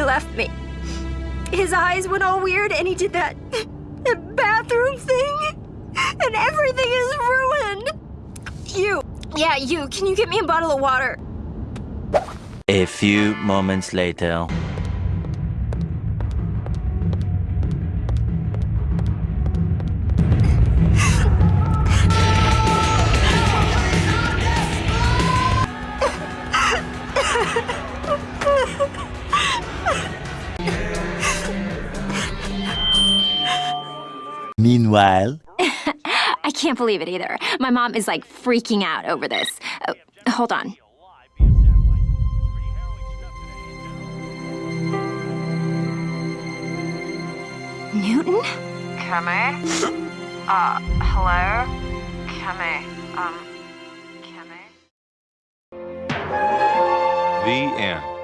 he left me. His eyes went all weird and he did that, that bathroom thing. And everything is ruined. You, yeah, you, can you get me a bottle of water? A few moments later. Meanwhile, I can't believe it either. My mom is like freaking out over this. Oh, hold on. Newton? Kimmy? Uh, hello? Kimmy, um, Kimmy? The end.